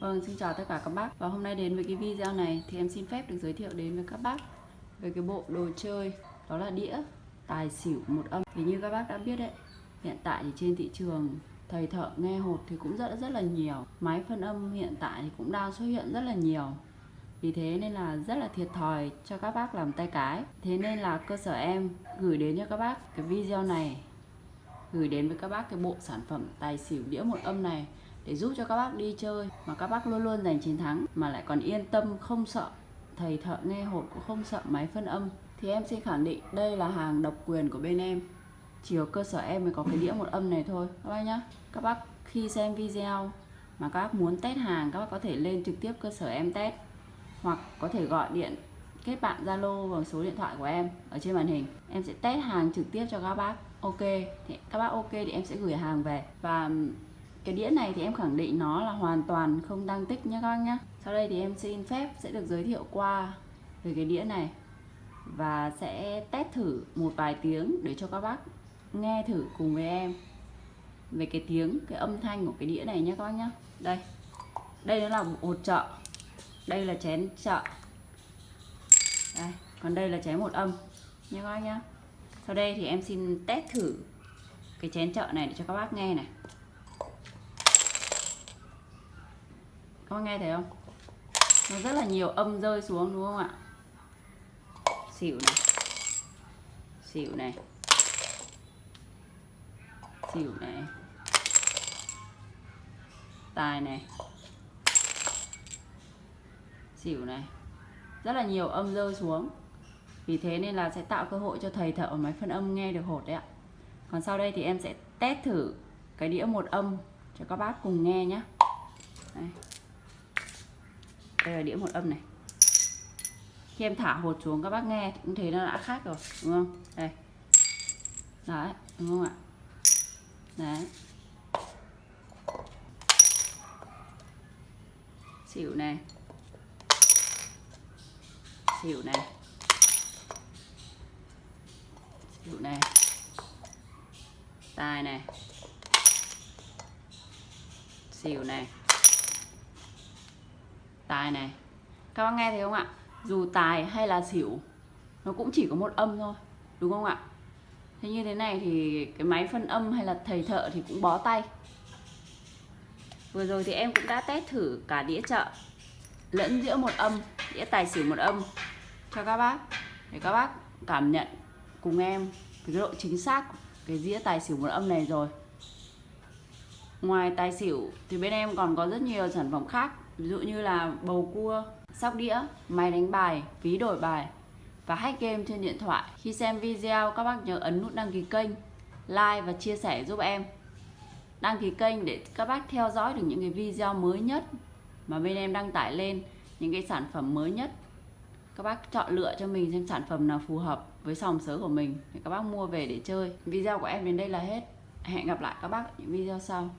Vâng, xin chào tất cả các bác. Và hôm nay đến với cái video này thì em xin phép được giới thiệu đến với các bác về cái bộ đồ chơi đó là đĩa tài xỉu một âm. Thì như các bác đã biết đấy, hiện tại thì trên thị trường thầy thợ nghe hột thì cũng rất rất là nhiều. Máy phân âm hiện tại thì cũng đang xuất hiện rất là nhiều. Vì thế nên là rất là thiệt thòi cho các bác làm tay cái. Thế nên là cơ sở em gửi đến cho các bác cái video này Gửi đến với các bác cái bộ sản phẩm tài xỉu đĩa một âm này để giúp cho các bác đi chơi. Mà các bác luôn luôn giành chiến thắng, mà lại còn yên tâm, không sợ. Thầy thợ nghe hột cũng không sợ máy phân âm. Thì em xin khẳng định, đây là hàng độc quyền của bên em. Chỉ ở cơ sở em mới có cái đĩa một âm này thôi, các bác nhá. Các bác khi xem video mà các bác muốn test hàng, các bác có thể lên trực tiếp cơ sở em test. Hoặc có thể gọi điện, kết bạn Zalo vào số điện thoại của em ở trên màn hình. Em sẽ test hàng trực tiếp cho các bác. Ok, thì các bác ok thì em sẽ gửi hàng về. Và cái đĩa này thì em khẳng định nó là hoàn toàn không đăng tích nhé các anh nhé sau đây thì em xin phép sẽ được giới thiệu qua về cái đĩa này và sẽ test thử một vài tiếng để cho các bác nghe thử cùng với em về cái tiếng, cái âm thanh của cái đĩa này nhé các bác nhé đây đây nó là một chợ. Đây là chén chợ. Đây, còn đây là chén một âm nhé các bác nhé sau đây thì em xin test thử cái chén chợ này để cho các bác nghe này. Các nghe thấy không? Nó rất là nhiều âm rơi xuống, đúng không ạ? Xỉu này. Xỉu này. Xỉu này. Tài này. Xỉu này. Rất là nhiều âm rơi xuống. Vì thế nên là sẽ tạo cơ hội cho thầy thợ máy phân âm nghe được hột đấy ạ. Còn sau đây thì em sẽ test thử cái đĩa một âm cho các bác cùng nghe nhé đây đây là đĩa một âm này. Khi em thả hột xuống, các bác nghe cũng thấy nó đã khác rồi, đúng không? Đây. Đấy, đúng không ạ? Đấy. Xỉu này. Xỉu này. Xỉu này. Tài này. Xỉu này tài này. Các bác nghe thấy không ạ? Dù tài hay là xỉu, nó cũng chỉ có một âm thôi, đúng không ạ? Thế như thế này thì cái máy phân âm hay là thầy thợ thì cũng bó tay. Vừa rồi thì em cũng đã test thử cả đĩa chợ, lẫn giữa một âm, đĩa tài xỉu một âm. Cho các bác, để các bác cảm nhận cùng em cái độ chính xác cái dĩa tài xỉu một âm này rồi. Ngoài tài xỉu thì bên em còn có rất nhiều sản phẩm khác ví dụ như là bầu cua, sóc đĩa, máy đánh bài, ví đổi bài và hack game trên điện thoại. Khi xem video, các bác nhớ ấn nút đăng ký kênh, like và chia sẻ giúp em. Đăng ký kênh để các bác theo dõi được những cái video mới nhất mà bên em đăng tải lên, những cái sản phẩm mới nhất. Các bác chọn lựa cho mình xem sản phẩm nào phù hợp với sòng sớ của mình để các bác mua về để chơi. Video của em đến đây là hết. Hẹn gặp lại các bác ở những video sau.